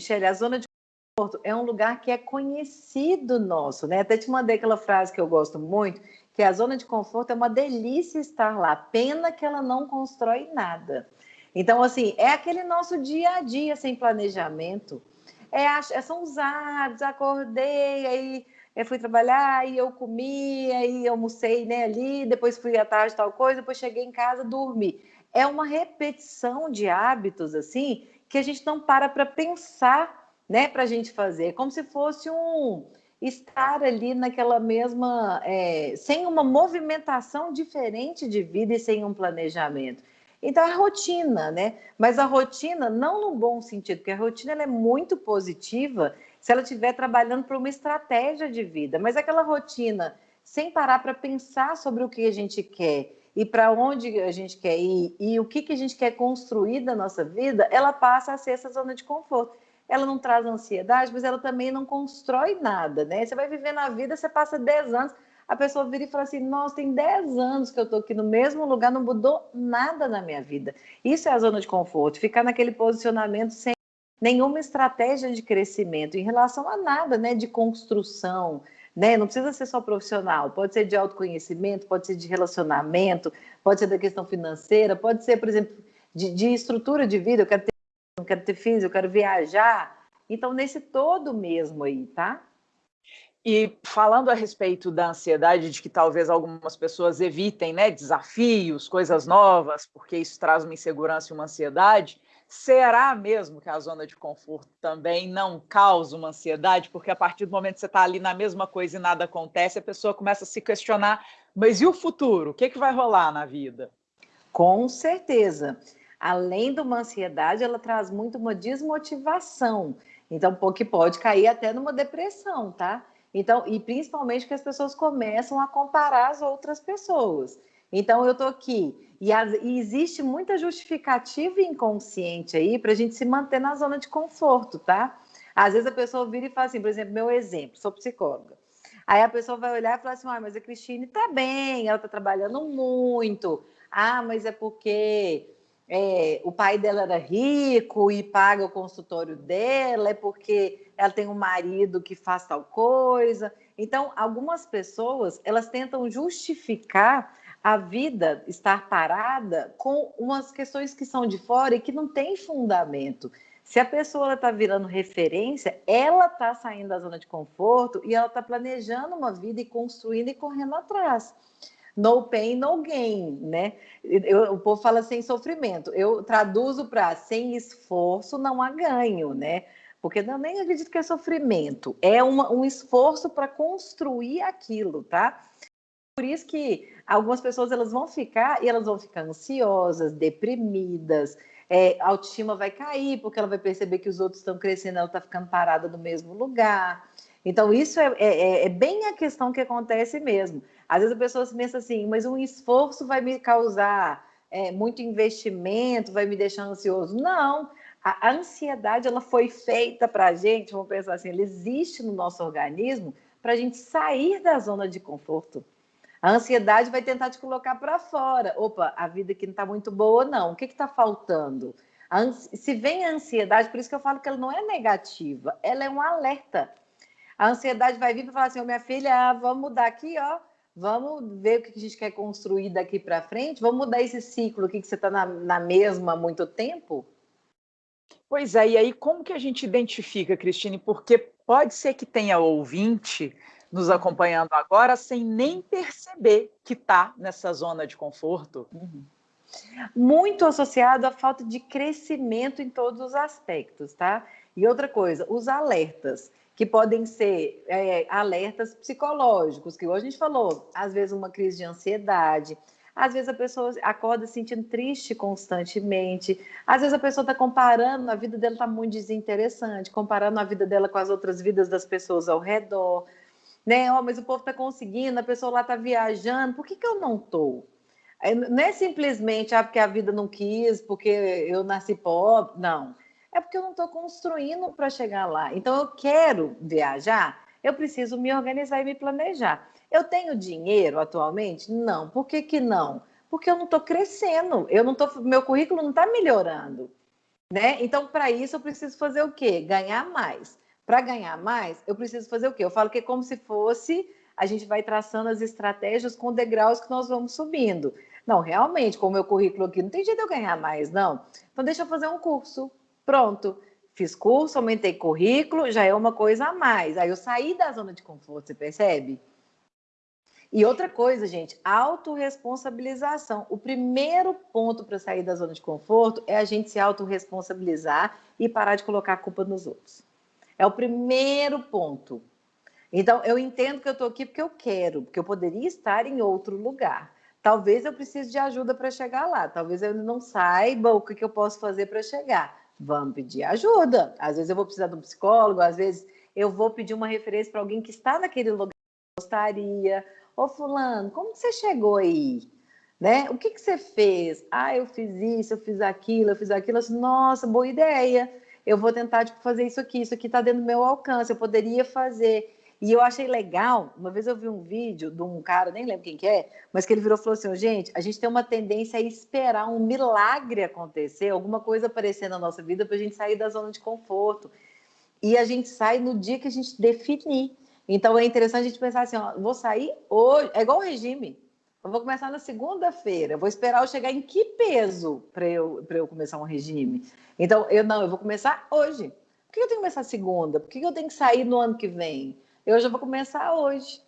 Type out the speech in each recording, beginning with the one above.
Michele, a zona de conforto é um lugar que é conhecido nosso, né? Até te mandei aquela frase que eu gosto muito, que a zona de conforto é uma delícia estar lá, pena que ela não constrói nada. Então, assim, é aquele nosso dia a dia sem planejamento. É, é são os hábitos, acordei, aí eu fui trabalhar, aí eu comi, aí eu almocei né, ali, depois fui à tarde tal coisa, depois cheguei em casa, dormi. É uma repetição de hábitos, assim, que a gente não para para pensar, né, para a gente fazer. É como se fosse um estar ali naquela mesma, é, sem uma movimentação diferente de vida e sem um planejamento. Então, a rotina, né? Mas a rotina, não no bom sentido, porque a rotina é muito positiva se ela estiver trabalhando para uma estratégia de vida, mas aquela rotina sem parar para pensar sobre o que a gente quer e para onde a gente quer ir e o que, que a gente quer construir da nossa vida, ela passa a ser essa zona de conforto ela não traz ansiedade, mas ela também não constrói nada, né? Você vai viver na vida, você passa 10 anos, a pessoa vira e fala assim: Nossa, tem 10 anos que eu estou aqui no mesmo lugar, não mudou nada na minha vida. Isso é a zona de conforto, ficar naquele posicionamento sem nenhuma estratégia de crescimento em relação a nada, né? De construção, né? Não precisa ser só profissional, pode ser de autoconhecimento, pode ser de relacionamento, pode ser da questão financeira, pode ser, por exemplo, de, de estrutura de vida. Eu quero ter não quero ter filhos, eu quero viajar. Então, nesse todo mesmo aí, tá? E falando a respeito da ansiedade, de que talvez algumas pessoas evitem né, desafios, coisas novas, porque isso traz uma insegurança e uma ansiedade, será mesmo que a zona de conforto também não causa uma ansiedade? Porque a partir do momento que você está ali na mesma coisa e nada acontece, a pessoa começa a se questionar: mas e o futuro? O que, é que vai rolar na vida? Com certeza além de uma ansiedade, ela traz muito uma desmotivação. Então, que pode cair até numa depressão, tá? Então, e principalmente que as pessoas começam a comparar as outras pessoas. Então, eu tô aqui e, as, e existe muita justificativa inconsciente aí para a gente se manter na zona de conforto, tá? Às vezes a pessoa vira e fala assim, por exemplo, meu exemplo, sou psicóloga. Aí a pessoa vai olhar e falar assim: ah, mas a Cristine tá bem, ela tá trabalhando muito. Ah, mas é porque é, o pai dela era rico e paga o consultório dela, é porque ela tem um marido que faz tal coisa. Então, algumas pessoas, elas tentam justificar a vida estar parada com umas questões que são de fora e que não tem fundamento. Se a pessoa está virando referência, ela está saindo da zona de conforto e ela está planejando uma vida e construindo e correndo atrás no pain, no gain, né? Eu, o povo fala sem sofrimento. Eu traduzo para sem esforço não há ganho, né? Porque eu nem acredito que é sofrimento, é uma, um esforço para construir aquilo, tá? Por isso que algumas pessoas elas vão ficar e elas vão ficar ansiosas, deprimidas, é, a autoestima vai cair porque ela vai perceber que os outros estão crescendo, ela está ficando parada no mesmo lugar. Então, isso é, é, é, é, bem a questão que acontece mesmo. Às vezes a pessoa pensa assim, mas um esforço vai me causar é, muito investimento, vai me deixar ansioso. Não, a ansiedade ela foi feita para a gente, vamos pensar assim, ela existe no nosso organismo para a gente sair da zona de conforto. A ansiedade vai tentar te colocar para fora. Opa, a vida aqui não está muito boa, não. O que está faltando? Se vem a ansiedade, por isso que eu falo que ela não é negativa, ela é um alerta a ansiedade vai vir para falar assim: oh, minha filha, vamos mudar aqui, ó. Vamos ver o que a gente quer construir daqui para frente. Vamos mudar esse ciclo aqui que você está na, na mesma há muito tempo. Pois é, e aí como que a gente identifica, Cristine? Porque pode ser que tenha ouvinte nos acompanhando agora sem nem perceber que está nessa zona de conforto. Uhum. Muito associado à falta de crescimento em todos os aspectos, tá? E outra coisa, os alertas que podem ser é, alertas psicológicos, que hoje a gente falou, às vezes uma crise de ansiedade, às vezes a pessoa acorda se sentindo triste constantemente, às vezes a pessoa está comparando, a vida dela está muito desinteressante, comparando a vida dela com as outras vidas das pessoas ao redor, né? Oh, mas o povo está conseguindo, a pessoa lá está viajando, por que, que eu não estou? Não é simplesmente ah, porque a vida não quis, porque eu nasci pobre, não é porque eu não estou construindo para chegar lá. Então, eu quero viajar, eu preciso me organizar e me planejar. Eu tenho dinheiro atualmente? Não. Por que, que não? Porque eu não estou crescendo, eu não tô, meu currículo não está melhorando. Né? Então, para isso, eu preciso fazer o quê? Ganhar mais. Para ganhar mais, eu preciso fazer o quê? Eu falo que é como se fosse a gente vai traçando as estratégias com degraus que nós vamos subindo. Não, realmente, com o meu currículo aqui, não tem jeito de eu ganhar mais, não. Então, deixa eu fazer um curso. Pronto. Fiz curso, aumentei currículo, já é uma coisa a mais. Aí eu saí da zona de conforto, você percebe? E outra coisa, gente, autorresponsabilização. O primeiro ponto para sair da zona de conforto é a gente se autorresponsabilizar e parar de colocar a culpa nos outros. É o primeiro ponto. Então, eu entendo que eu estou aqui porque eu quero, porque eu poderia estar em outro lugar. Talvez eu precise de ajuda para chegar lá. Talvez eu não saiba o que, que eu posso fazer para chegar. Vamos pedir ajuda. Às vezes eu vou precisar de um psicólogo, às vezes eu vou pedir uma referência para alguém que está naquele lugar que gostaria. Ô, fulano, como você chegou aí? Né? O que, que você fez? Ah, eu fiz isso, eu fiz aquilo, eu fiz aquilo. Eu disse, Nossa, boa ideia. Eu vou tentar tipo, fazer isso aqui, isso aqui está dentro do meu alcance, eu poderia fazer. E eu achei legal, uma vez eu vi um vídeo de um cara, nem lembro quem que é, mas que ele virou e falou assim, gente, a gente tem uma tendência a esperar um milagre acontecer, alguma coisa aparecer na nossa vida para a gente sair da zona de conforto. E a gente sai no dia que a gente definir. Então é interessante a gente pensar assim, ó, vou sair hoje, é igual o regime. Eu vou começar na segunda-feira, vou esperar eu chegar em que peso para eu, eu começar um regime? Então, eu não, eu vou começar hoje. Por que eu tenho que começar segunda? Por que eu tenho que sair no ano que vem? Eu já vou começar hoje.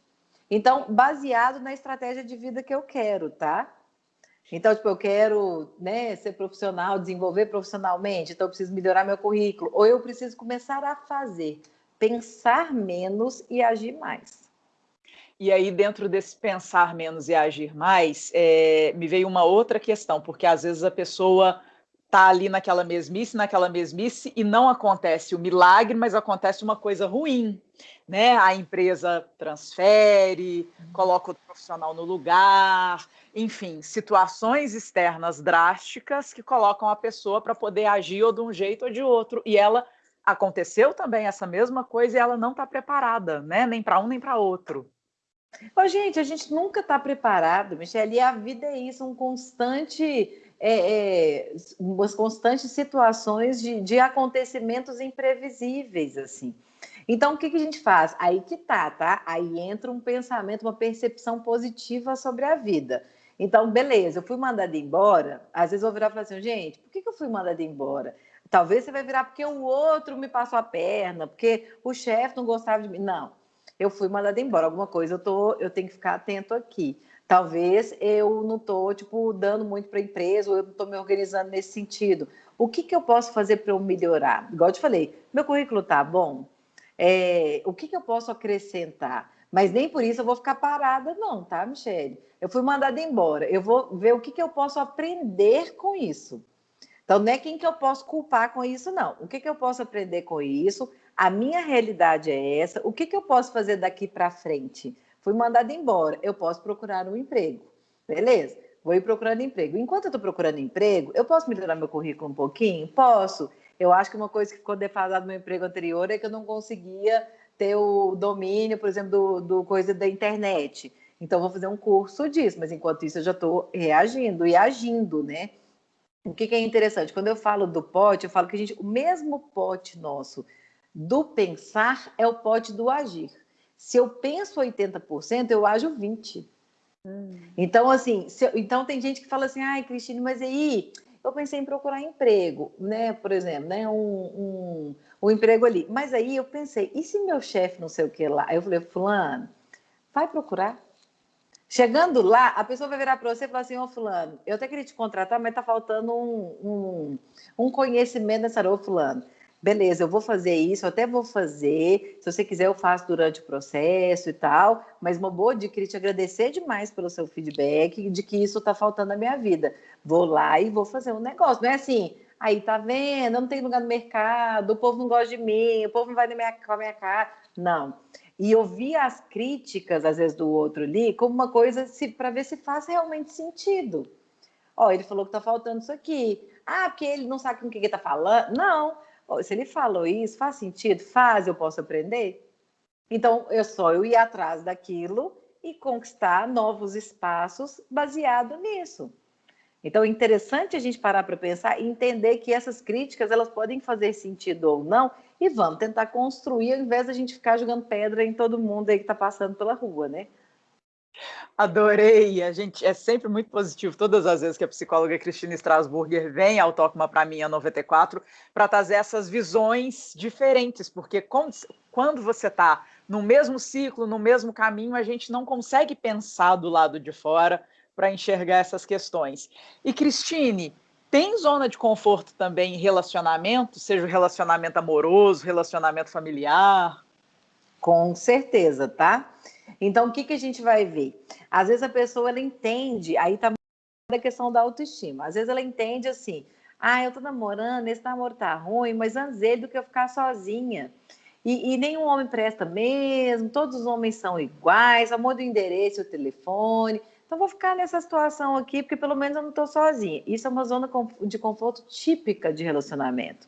Então, baseado na estratégia de vida que eu quero, tá? Então, tipo, eu quero né, ser profissional, desenvolver profissionalmente, então eu preciso melhorar meu currículo, ou eu preciso começar a fazer, pensar menos e agir mais. E aí, dentro desse pensar menos e agir mais, é, me veio uma outra questão, porque às vezes a pessoa está ali naquela mesmice, naquela mesmice, e não acontece o milagre, mas acontece uma coisa ruim. Né? A empresa transfere, coloca o profissional no lugar, enfim, situações externas drásticas que colocam a pessoa para poder agir ou de um jeito ou de outro. E ela aconteceu também essa mesma coisa e ela não está preparada, né? nem para um nem para outro. Ô, gente, a gente nunca está preparado, Michelle, e a vida é isso, um constante é, é, umas constantes situações de, de, acontecimentos imprevisíveis, assim. Então, o que, que a gente faz? Aí que tá, tá? Aí entra um pensamento, uma percepção positiva sobre a vida. Então, beleza, eu fui mandada embora. Às vezes eu vou virar e falar assim, gente, por que, que eu fui mandada embora? Talvez você vai virar porque o outro me passou a perna, porque o chefe não gostava de mim. Não, eu fui mandada embora. Alguma coisa eu, tô, eu tenho que ficar atento aqui talvez eu não estou tipo dando muito para a empresa ou eu não estou me organizando nesse sentido. O que, que eu posso fazer para eu melhorar? Igual eu te falei, meu currículo tá bom. É, o que, que eu posso acrescentar? Mas nem por isso eu vou ficar parada, não, tá, Michele? Eu fui mandada embora. Eu vou ver o que, que eu posso aprender com isso. Então, não é quem que eu posso culpar com isso, não. O que, que eu posso aprender com isso? A minha realidade é essa. O que, que eu posso fazer daqui para frente? Fui mandada embora, eu posso procurar um emprego. Beleza, vou ir procurando emprego. Enquanto eu estou procurando emprego, eu posso melhorar meu currículo um pouquinho? Posso. Eu acho que uma coisa que ficou defasada no meu emprego anterior é que eu não conseguia ter o domínio, por exemplo, do, do coisa da internet. Então, vou fazer um curso disso, mas enquanto isso eu já estou reagindo e agindo, né? O que, que, é interessante? Quando eu falo do pote, eu falo que gente, o mesmo pote nosso do pensar é o pote do agir. Se eu penso 80%, eu ajo 20%. Hum. Então, assim, eu, então tem gente que fala assim, ai, Cristine, mas aí eu pensei em procurar emprego, né? Por exemplo, né? Um, um, um emprego ali. Mas aí eu pensei, e se meu chefe não sei o que lá? Aí eu falei, fulano, vai procurar. Chegando lá, a pessoa vai virar para você e falar assim, ô oh, fulano, eu até queria te contratar, mas tá faltando um, um, um conhecimento nessa área, ô fulano beleza, eu vou fazer isso, eu até vou fazer, se você quiser eu faço durante o processo e tal, mas uma boa dica, queria te agradecer demais pelo seu feedback, de que isso está faltando na minha vida. Vou lá e vou fazer um negócio, não é assim, aí tá vendo, não tenho lugar no mercado, o povo não gosta de mim, o povo não vai na minha, com a minha cara, não. E ouvir as críticas, às vezes, do outro ali, como uma coisa para ver se faz realmente sentido. Ó, ele falou que tá faltando isso aqui. Ah, porque ele não sabe com o que ele tá falando. Não, se ele falou isso, faz sentido? Faz, eu posso aprender? Então, é só eu ir atrás daquilo e conquistar novos espaços baseado nisso. Então, é interessante a gente parar para pensar e entender que essas críticas elas podem fazer sentido ou não e vamos tentar construir ao invés da gente ficar jogando pedra em todo mundo aí que está passando pela rua, né? Adorei, a gente é sempre muito positivo todas as vezes que a psicóloga Cristina Strasburger vem ao Tocma para mim a 94 para trazer essas visões diferentes, porque quando você está no mesmo ciclo, no mesmo caminho, a gente não consegue pensar do lado de fora para enxergar essas questões. E Cristine, tem zona de conforto também em relacionamento, seja relacionamento amoroso, relacionamento familiar? Com certeza, tá? Então, o que, que a gente vai ver? Às vezes a pessoa ela entende, aí tá a questão da autoestima. Às vezes ela entende assim: ah, eu tô namorando, esse namoro tá ruim, mas antes do que eu ficar sozinha. E, e, nenhum homem presta mesmo, todos os homens são iguais, amor do endereço, o telefone. Então, vou ficar nessa situação aqui, porque pelo menos eu não estou sozinha. Isso é uma zona de conforto típica de relacionamento.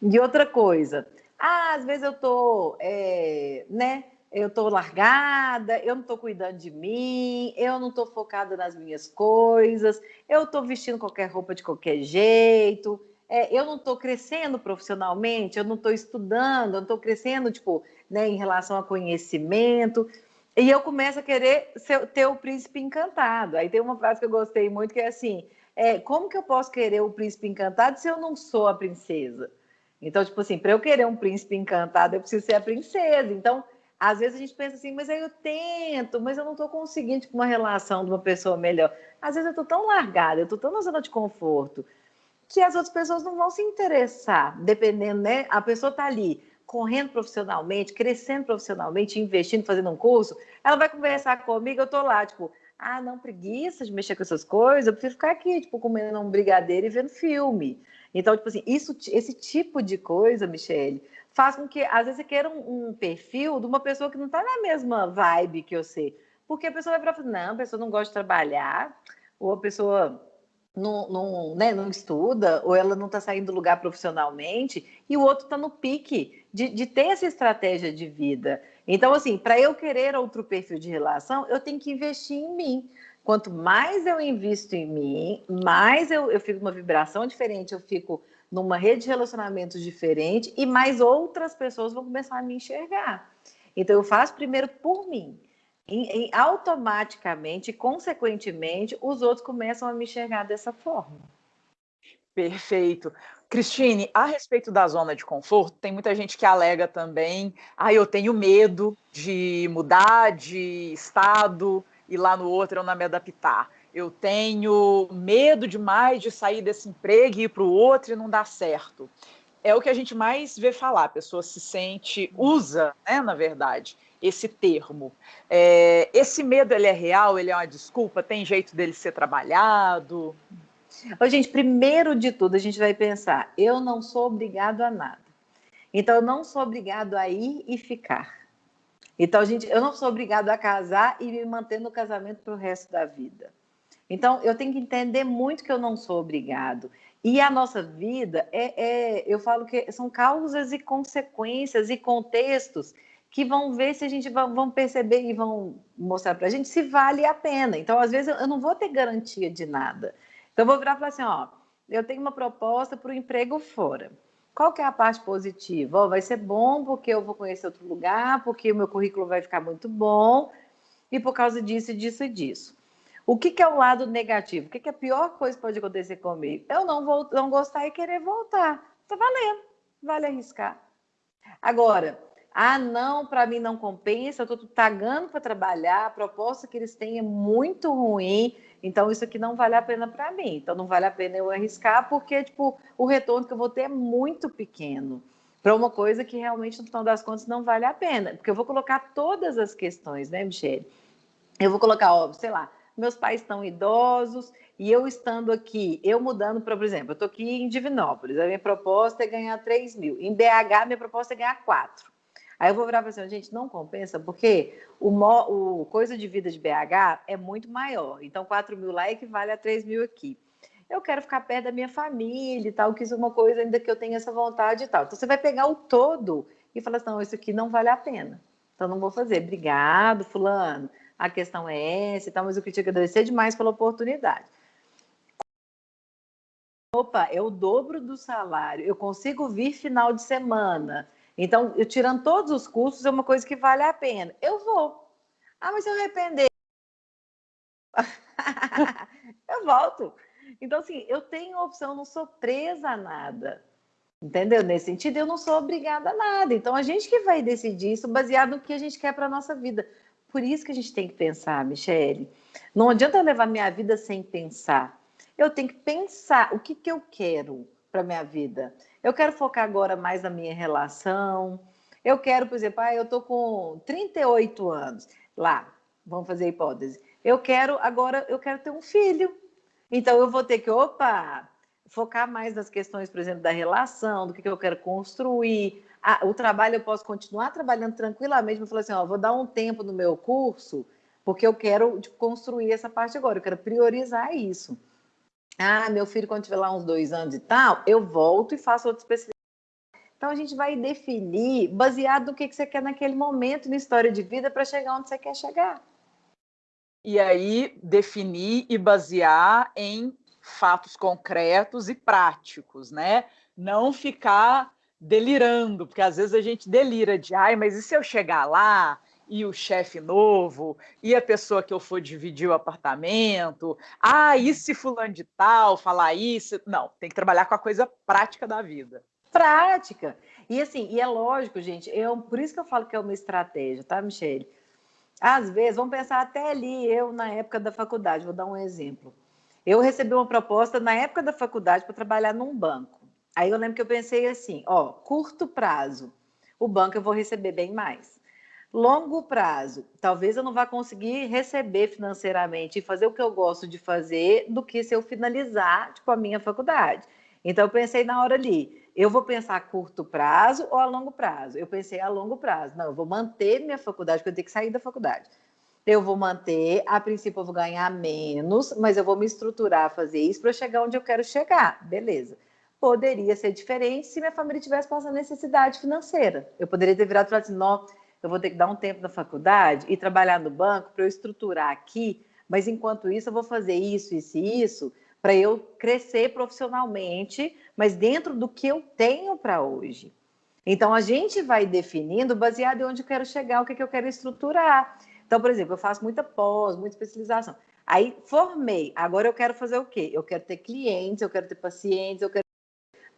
E outra coisa, ah, às vezes eu estou, é, né? Eu estou largada, eu não estou cuidando de mim, eu não estou focada nas minhas coisas, eu estou vestindo qualquer roupa de qualquer jeito, é, eu não estou crescendo profissionalmente, eu não estou estudando, eu não estou crescendo, tipo, né, em relação a conhecimento. E eu começo a querer ser, ter o príncipe encantado. Aí tem uma frase que eu gostei muito que é assim: é, como que eu posso querer o príncipe encantado se eu não sou a princesa? Então, tipo assim, para eu querer um príncipe encantado, eu preciso ser a princesa. Então, às vezes a gente pensa assim, mas aí eu tento, mas eu não estou conseguindo tipo, uma relação de uma pessoa melhor. Às vezes eu estou tão largada, eu estou tão na zona de conforto, que as outras pessoas não vão se interessar, dependendo, né? A pessoa está ali correndo profissionalmente, crescendo profissionalmente, investindo, fazendo um curso, ela vai conversar comigo, eu tô lá, tipo, ah, não, preguiça de mexer com essas coisas, eu prefiro ficar aqui, tipo, comendo um brigadeiro e vendo filme. Então, tipo assim, isso, esse tipo de coisa, Michele, faz com que, às vezes, você queira um, um perfil de uma pessoa que não está na mesma vibe que sei. Porque a pessoa vai falar, não, a pessoa não gosta de trabalhar, ou a pessoa não, não, né, não estuda, ou ela não está saindo do lugar profissionalmente, e o outro está no pique de, de, ter essa estratégia de vida. Então, assim, para eu querer outro perfil de relação, eu tenho que investir em mim. Quanto mais eu invisto em mim, mais eu, eu fico numa vibração diferente, eu fico numa rede de relacionamentos diferente, e mais outras pessoas vão começar a me enxergar. Então, eu faço primeiro por mim e, e, automaticamente, consequentemente, os outros começam a me enxergar dessa forma. Perfeito. Cristine, a respeito da zona de conforto, tem muita gente que alega também, ah, eu tenho medo de mudar de estado e lá no outro eu não me adaptar. Eu tenho medo demais de sair desse emprego e ir para o outro e não dar certo. É o que a gente mais vê falar, a pessoa se sente, usa, né, na verdade, esse termo. É, esse medo ele é real, ele é uma desculpa, tem jeito dele ser trabalhado? Ô, gente, primeiro de tudo, a gente vai pensar: eu não sou obrigado a nada. Então, eu não sou obrigado a ir e ficar. Então, gente, eu não sou obrigado a casar e me manter no casamento para o resto da vida. Então, eu tenho que entender muito que eu não sou obrigado. E a nossa vida é, é eu falo que são causas e consequências e contextos que vão ver se a gente vai, vão perceber e vão mostrar para a gente se vale a pena. Então, às vezes, eu não vou ter garantia de nada. Então, eu vou virar e falar assim: ó, eu tenho uma proposta para o emprego fora. Qual que é a parte positiva? Oh, vai ser bom porque eu vou conhecer outro lugar, porque o meu currículo vai ficar muito bom, e por causa disso, disso e disso. O que, que é o lado negativo? O que, que é a pior coisa que pode acontecer comigo? Eu não vou não gostar e querer voltar. Está valendo, vale arriscar. Agora, ah, não, para mim não compensa, eu estou pagando para trabalhar, a proposta que eles têm é muito ruim, então isso aqui não vale a pena para mim. Então não vale a pena eu arriscar, porque tipo, o retorno que eu vou ter é muito pequeno para uma coisa que realmente, no final das contas, não vale a pena. Porque eu vou colocar todas as questões, né, Michele? Eu vou colocar, ó, sei lá, meus pais estão idosos e eu estando aqui, eu mudando para, por exemplo, eu estou aqui em Divinópolis, a minha proposta é ganhar 3 mil. Em BH, minha proposta é ganhar 4. Aí eu vou virar para assim, gente, não compensa, porque o, o, coisa de vida de BH é muito maior. Então, 4 mil lá equivale a 3 mil aqui. Eu quero ficar perto da minha família e tal, que isso é uma coisa ainda que eu tenho essa vontade e tal. Então, você vai pegar o todo e falar assim, não, isso aqui não vale a pena. Então, não vou fazer. Obrigado, fulano. A questão é essa e tal, mas eu queria te agradecer demais pela oportunidade. opa, é o dobro do salário, eu consigo vir final de semana. Então, eu tirando todos os custos, é uma coisa que vale a pena. Eu vou. Ah, mas se eu arrepender, eu volto. Então, assim, eu tenho opção, não sou presa a nada. Entendeu? Nesse sentido, eu não sou obrigada a nada. Então, a gente que vai decidir isso baseado no que a gente quer para a nossa vida. Por isso que a gente tem que pensar, Michele. Não adianta eu levar minha vida sem pensar. Eu tenho que pensar o que, que eu quero para minha vida. Eu quero focar agora mais na minha relação. Eu quero, por exemplo, ah, eu estou com 38 anos. Lá, vamos fazer a hipótese. Eu quero, agora, eu quero ter um filho. Então, eu vou ter que, opa, focar mais nas questões, por exemplo, da relação, do que, que eu quero construir. Ah, o trabalho eu posso continuar trabalhando tranquilamente, mas falar assim, ó, vou dar um tempo no meu curso, porque eu quero tipo, construir essa parte agora, eu quero priorizar isso. Ah, meu filho, quando tiver lá uns dois anos e tal, eu volto e faço outra especialidade. Então, a gente vai definir baseado no que, que você quer naquele momento na história de vida para chegar onde você quer chegar. E aí, definir e basear em fatos concretos e práticos, né? Não ficar delirando, porque às vezes a gente delira de, ai, mas e se eu chegar lá e o chefe novo, e a pessoa que eu for dividir o apartamento, ah, e se fulano de tal falar isso? Não, tem que trabalhar com a coisa prática da vida. Prática. E assim, e é lógico, gente, eu, por isso que eu falo que é uma estratégia, tá, Michele? Às vezes, vamos pensar até ali, eu na época da faculdade, vou dar um exemplo. Eu recebi uma proposta na época da faculdade para trabalhar num banco. Aí eu lembro que eu pensei assim, ó, curto prazo, o banco eu vou receber bem mais. Longo prazo, talvez eu não vá conseguir receber financeiramente e fazer o que eu gosto de fazer do que se eu finalizar, tipo, a minha faculdade. Então eu pensei na hora ali, eu vou pensar a curto prazo ou a longo prazo? Eu pensei a longo prazo. Não, eu vou manter minha faculdade, porque eu tenho que sair da faculdade eu vou manter, a princípio eu vou ganhar menos, mas eu vou me estruturar a fazer isso para chegar onde eu quero chegar, beleza. Poderia ser diferente se minha família tivesse passando necessidade financeira. Eu poderia ter virado e falado assim, não, eu vou ter que dar um tempo na faculdade e trabalhar no banco para eu estruturar aqui, mas enquanto isso eu vou fazer isso, isso e isso, para eu crescer profissionalmente, mas dentro do que eu tenho para hoje. Então a gente vai definindo baseado em onde eu quero chegar, o que, que eu quero estruturar. Então, por exemplo, eu faço muita pós, muita especialização. Aí formei, agora eu quero fazer o quê? Eu quero ter clientes, eu quero ter pacientes, eu quero.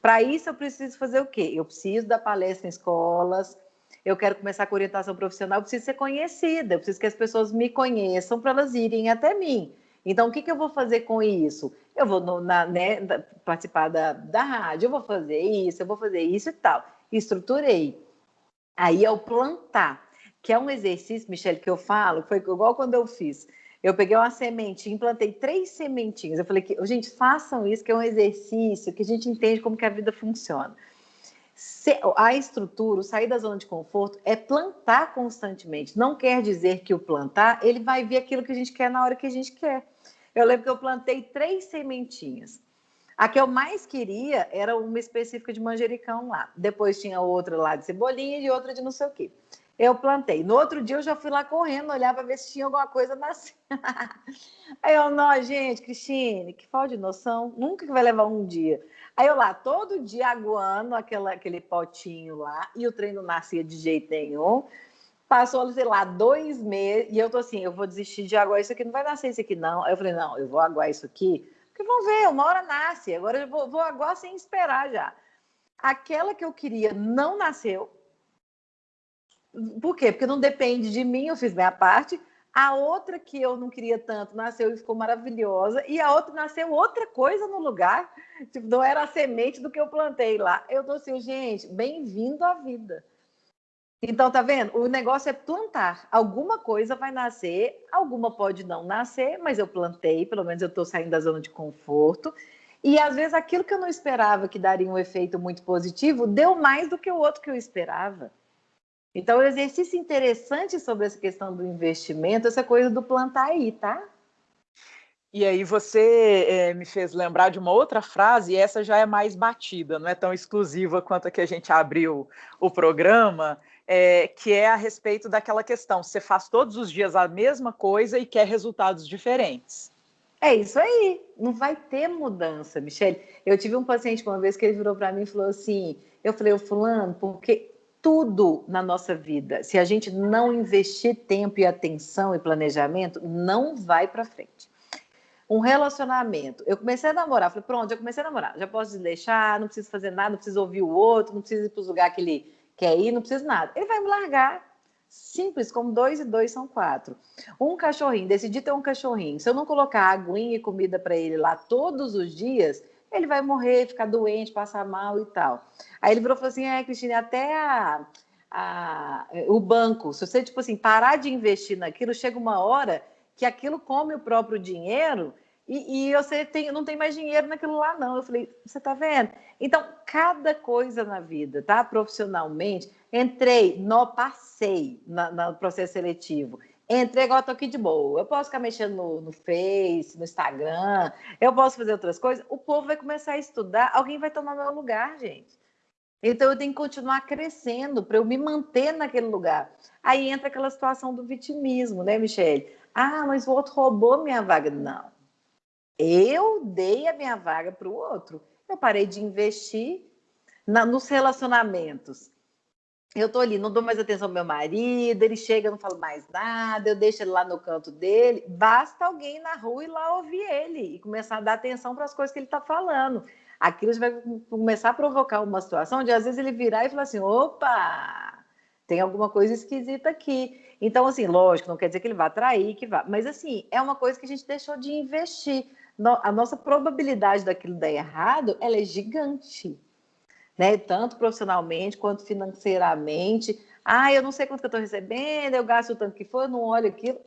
Para isso, eu preciso fazer o quê? Eu preciso dar palestra em escolas, eu quero começar com orientação profissional, eu preciso ser conhecida, eu preciso que as pessoas me conheçam para elas irem até mim. Então, o que, que eu vou fazer com isso? Eu vou no, na, né, participar da, da rádio, eu vou fazer isso, eu vou fazer isso e tal. Estruturei. Aí é o plantar que é um exercício, Michelle, que eu falo, foi igual quando eu fiz. Eu peguei uma semente, implantei três sementinhas. Eu falei que, gente, façam isso, que é um exercício que a gente entende como que a vida funciona. A estrutura, o sair da zona de conforto, é plantar constantemente. Não quer dizer que o plantar, ele vai vir aquilo que a gente quer na hora que a gente quer. Eu lembro que eu plantei três sementinhas. A que eu mais queria era uma específica de manjericão lá. Depois tinha outra lá de cebolinha e outra de não sei o quê eu plantei. No outro dia eu já fui lá correndo olhar para ver se tinha alguma coisa nascendo. Aí eu, não, gente, Cristine, que falta de noção, nunca que vai levar um dia. Aí eu lá, todo dia aguando aquela, aquele potinho lá, e o trem não nascia de jeito nenhum. Passou, sei lá, dois meses, e eu tô assim, eu vou desistir de aguar isso aqui, não vai nascer isso aqui não. Aí eu falei, não, eu vou aguar isso aqui, porque vão ver, uma hora nasce, agora eu vou, vou aguar sem esperar já. Aquela que eu queria não nasceu, por quê? Porque não depende de mim, eu fiz minha parte. A outra que eu não queria tanto nasceu e ficou maravilhosa, e a outra nasceu outra coisa no lugar. Tipo, não era a semente do que eu plantei lá. Eu tô assim, gente, bem-vindo à vida. Então, tá vendo? O negócio é plantar. Alguma coisa vai nascer, alguma pode não nascer, mas eu plantei, pelo menos eu estou saindo da zona de conforto. E às vezes aquilo que eu não esperava que daria um efeito muito positivo, deu mais do que o outro que eu esperava. Então, o exercício interessante sobre essa questão do investimento, essa coisa do plantar aí, tá? E aí você é, me fez lembrar de uma outra frase, e essa já é mais batida, não é tão exclusiva quanto a que a gente abriu o programa, é, que é a respeito daquela questão: você faz todos os dias a mesma coisa e quer resultados diferentes. É isso aí, não vai ter mudança, Michele. Eu tive um paciente uma vez que ele virou para mim e falou assim: eu falei, o fulano, porque tudo na nossa vida, se a gente não investir tempo e atenção e planejamento, não vai para frente. Um relacionamento. Eu comecei a namorar, falei, pronto, já comecei a namorar, já posso desleixar, não preciso fazer nada, não preciso ouvir o outro, não preciso ir para os lugares que ele quer ir, não preciso nada. Ele vai me largar. Simples, como dois e dois são quatro. Um cachorrinho, decidi ter um cachorrinho. Se eu não colocar aguinha e comida para ele lá todos os dias, ele vai morrer, ficar doente, passar mal e tal. Aí ele virou e falou assim: é, Cristina, até a, a, o banco, se você, tipo assim, parar de investir naquilo, chega uma hora que aquilo come o próprio dinheiro e, e você tem, não tem mais dinheiro naquilo lá, não. Eu falei, você tá vendo? Então, cada coisa na vida, tá? Profissionalmente, entrei, no passei na, no processo seletivo. Entrei igual tô aqui de boa. Eu posso ficar mexendo no, no Face, no Instagram, eu posso fazer outras coisas. O povo vai começar a estudar, alguém vai tomar meu lugar, gente. Então eu tenho que continuar crescendo para eu me manter naquele lugar. Aí entra aquela situação do vitimismo, né, Michele? Ah, mas o outro roubou minha vaga. Não. Eu dei a minha vaga para o outro. Eu parei de investir na, nos relacionamentos eu tô ali, não dou mais atenção ao meu marido, ele chega, não falo mais nada, eu deixo ele lá no canto dele. Basta alguém na rua ir lá ouvir ele e começar a dar atenção para as coisas que ele está falando. Aquilo vai começar a provocar uma situação de às vezes ele virar e falar assim: opa, tem alguma coisa esquisita aqui. Então, assim, lógico, não quer dizer que ele vá trair, que vá, mas assim, é uma coisa que a gente deixou de investir. A nossa probabilidade daquilo dar errado ela é gigante né? Tanto profissionalmente quanto financeiramente. Ah, eu não sei quanto que eu estou recebendo, eu gasto o tanto que for, eu não olho aquilo.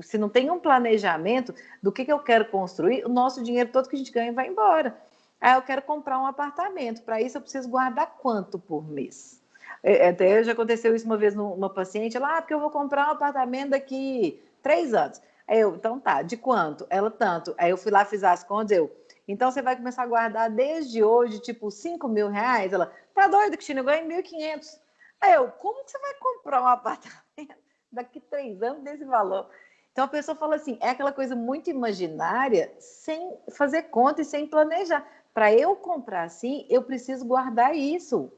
Se não tem um planejamento do que, que eu quero construir, o nosso dinheiro todo que a gente ganha vai embora. Ah, eu quero comprar um apartamento. Para isso, eu preciso guardar quanto por mês? É, é, até já aconteceu isso uma vez numa paciente, lá, ah, porque eu vou comprar um apartamento daqui três anos. Aí eu, então tá, de quanto? Ela tanto. Aí eu fui lá, fiz as contas, eu, então você vai começar a guardar desde hoje, tipo, 5 mil reais. Ela, tá doido, Cristina, eu ganhei 1.500. Aí eu, como que você vai comprar um apartamento daqui três anos desse valor? Então a pessoa fala assim, é aquela coisa muito imaginária, sem fazer conta e sem planejar. Para eu comprar assim, eu preciso guardar isso.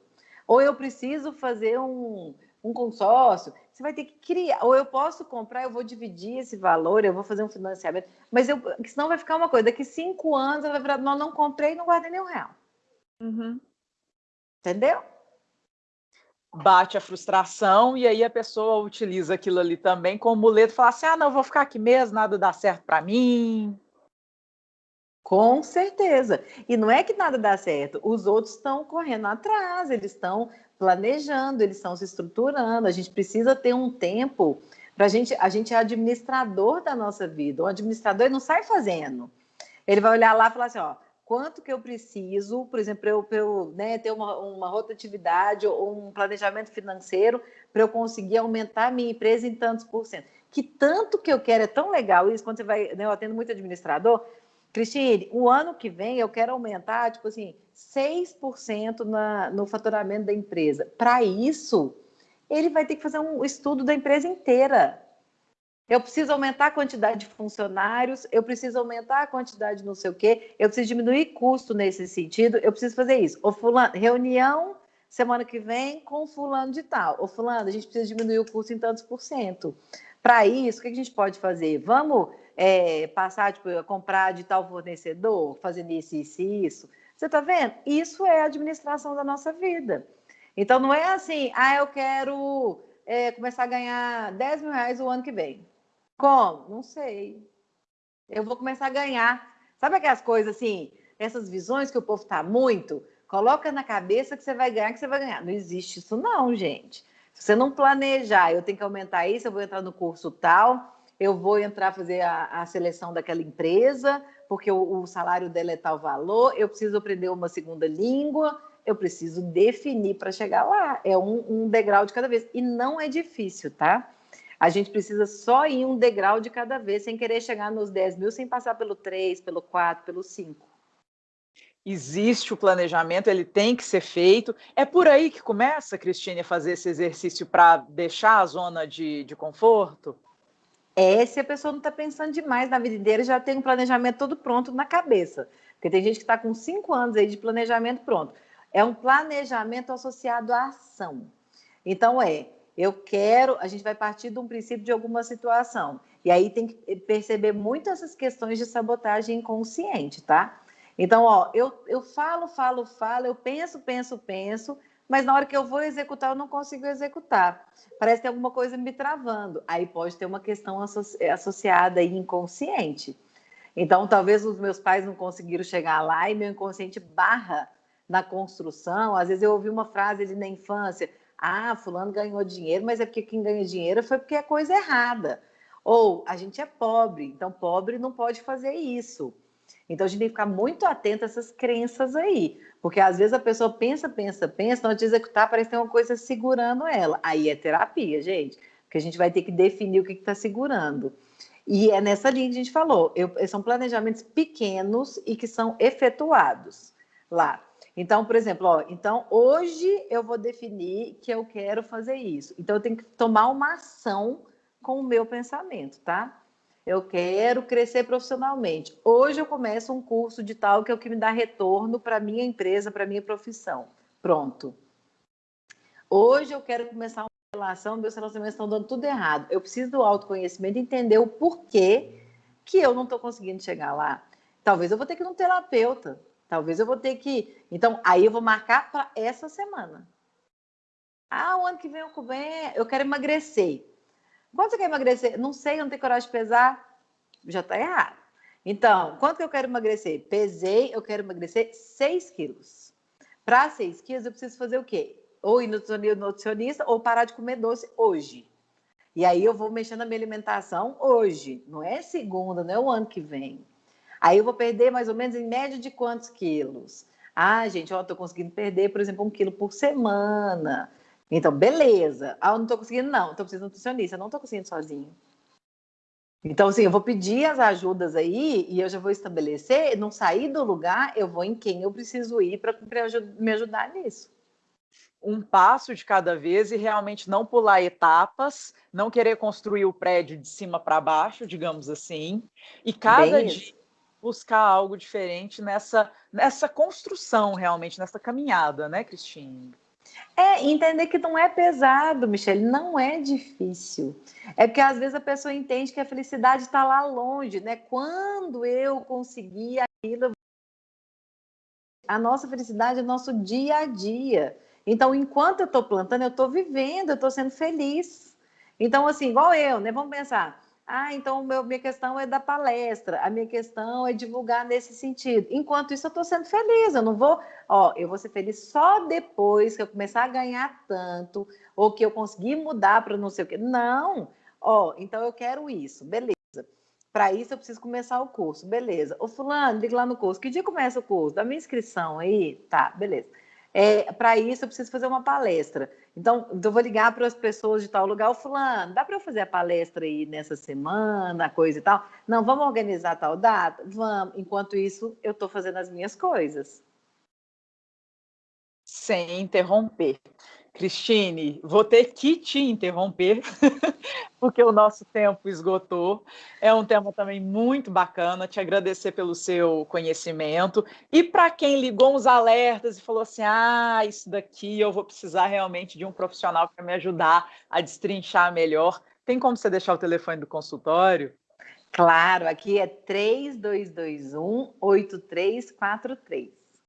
Ou eu preciso fazer um, um consórcio, você vai ter que criar. Ou eu posso comprar, eu vou dividir esse valor, eu vou fazer um financiamento, mas eu, senão vai ficar uma coisa, daqui cinco anos ela vai virar, não, não comprei e não guardei nenhum real. Uhum. Entendeu? Bate a frustração e aí a pessoa utiliza aquilo ali também como muleto, fala assim, ah, não, vou ficar aqui mesmo, nada dá certo para mim. Com certeza. E não é que nada dá certo, os outros estão correndo atrás, eles estão planejando, eles estão se estruturando. A gente precisa ter um tempo para a gente. A gente é administrador da nossa vida. O administrador não sai fazendo. Ele vai olhar lá e falar assim: ó, quanto que eu preciso, por exemplo, eu, eu né, ter uma, uma rotatividade ou um planejamento financeiro para eu conseguir aumentar a minha empresa em tantos por cento. Que tanto que eu quero, é tão legal isso, quando você vai, né, eu atendo muito administrador, Cristine, o ano que vem eu quero aumentar, tipo assim, 6% na, no faturamento da empresa. Para isso, ele vai ter que fazer um estudo da empresa inteira. Eu preciso aumentar a quantidade de funcionários, eu preciso aumentar a quantidade não sei o quê, eu preciso diminuir custo nesse sentido, eu preciso fazer isso. Ô, fulano, reunião semana que vem com fulano de tal. Ô, fulano, a gente precisa diminuir o custo em tantos por cento. Para isso, o que a gente pode fazer? Vamos é, passar, tipo, comprar de tal fornecedor, fazendo isso, isso e isso. Você está vendo? Isso é a administração da nossa vida. Então, não é assim, ah, eu quero é, começar a ganhar 10 mil reais o ano que vem. Como? Não sei. Eu vou começar a ganhar. Sabe aquelas coisas assim, essas visões que o povo está muito? Coloca na cabeça que você vai ganhar, que você vai ganhar. Não existe isso, não, gente. Se você não planejar, eu tenho que aumentar isso, eu vou entrar no curso tal, eu vou entrar fazer a, a seleção daquela empresa, porque o, o, salário dela é tal valor, eu preciso aprender uma segunda língua, eu preciso definir para chegar lá. É um, um, degrau de cada vez. E não é difícil, tá? A gente precisa só ir um degrau de cada vez, sem querer chegar nos 10 mil, sem passar pelo 3, pelo 4, pelo 5. Existe o planejamento, ele tem que ser feito. É por aí que começa, Cristine, a fazer esse exercício para deixar a zona de, de conforto? É se a pessoa não está pensando demais na vida inteira já tem um planejamento todo pronto na cabeça. Porque tem gente que está com cinco anos aí de planejamento pronto. É um planejamento associado à ação. Então, é, eu quero, a gente vai partir de um princípio de alguma situação. E aí tem que perceber muito essas questões de sabotagem inconsciente, tá? Então, ó, eu, eu falo, falo, falo, eu penso, penso, penso, mas na hora que eu vou executar, eu não consigo executar. Parece que tem alguma coisa me travando. Aí pode ter uma questão associada aí inconsciente. Então, talvez os meus pais não conseguiram chegar lá e meu inconsciente barra na construção. Às vezes eu ouvi uma frase ali na infância: ah, fulano ganhou dinheiro, mas é porque quem ganha dinheiro foi porque é coisa errada. Ou a gente é pobre, então pobre não pode fazer isso. Então a gente tem que ficar muito atento a essas crenças aí, porque às vezes a pessoa pensa, pensa, pensa, na hora de executar parece que tem uma coisa segurando ela. Aí é terapia, gente, porque a gente vai ter que definir o que está segurando. E é nessa linha que a gente falou, eu, são planejamentos pequenos e que são efetuados lá. Então, por exemplo, ó, então hoje eu vou definir que eu quero fazer isso. Então eu tenho que tomar uma ação com o meu pensamento, tá? Eu quero crescer profissionalmente. Hoje eu começo um curso de tal que é o que me dá retorno para minha empresa, para minha profissão. Pronto. Hoje eu quero começar uma relação, meus relacionamentos estão dando tudo errado. Eu preciso do autoconhecimento, entender o porquê que eu não estou conseguindo chegar lá. Talvez eu vou ter que ir num terapeuta. Talvez eu vou ter que. Então, aí eu vou marcar para essa semana. Ah, o ano que vem eu, eu quero emagrecer. Quanto você quer emagrecer? Não sei, não tenho coragem de pesar. Já está errado. Então, quanto que eu quero emagrecer? Pesei, eu quero emagrecer 6 quilos. Para 6 quilos, eu preciso fazer o quê? Ou ir no nutricionista ou parar de comer doce hoje. E aí eu vou mexendo na minha alimentação hoje. Não é segunda, não é o ano que vem. Aí eu vou perder mais ou menos em média de quantos quilos? Ah, gente, ó, tô conseguindo perder, por exemplo, um quilo por semana. Então, beleza. Ah, eu não tô conseguindo, não. Tô precisando de nutricionista, não tô conseguindo sozinho. Então, assim, eu vou pedir as ajudas aí e eu já vou estabelecer, não sair do lugar, eu vou em quem eu preciso ir para me ajudar nisso. Um passo de cada vez e realmente não pular etapas, não querer construir o prédio de cima para baixo, digamos assim. E cada Bem dia buscar algo diferente nessa, nessa construção, realmente, nessa caminhada, né, Cristine? É, entender que não é pesado, Michelle, não é difícil. É porque às vezes a pessoa entende que a felicidade está lá longe, né? Quando eu conseguir aquilo, a nossa felicidade é nosso dia a dia. Então, enquanto eu estou plantando, eu estou vivendo, eu estou sendo feliz. Então, assim, igual eu, né? Vamos pensar. Ah, então meu, minha questão é da palestra, a minha questão é divulgar nesse sentido. Enquanto isso, eu estou sendo feliz, eu não vou, ó, eu vou ser feliz só depois que eu começar a ganhar tanto, ou que eu conseguir mudar para não sei o quê. Não, ó, então eu quero isso, beleza. Para isso eu preciso começar o curso, beleza. Ô fulano, liga lá no curso, que dia começa o curso? Da minha inscrição aí? Tá, beleza. É, para isso eu preciso fazer uma palestra. Então, eu vou ligar para as pessoas de tal lugar, o fulano, dá para eu fazer a palestra aí nessa semana, coisa e tal? Não, vamos organizar tal data? Vamos. Enquanto isso, eu estou fazendo as minhas coisas. Sem interromper. Cristine, vou ter que te interromper, porque o nosso tempo esgotou. É um tema também muito bacana, te agradecer pelo seu conhecimento. E para quem ligou uns alertas e falou assim: ah, isso daqui eu vou precisar realmente de um profissional para me ajudar a destrinchar melhor, tem como você deixar o telefone do consultório? Claro, aqui é 3221 8343.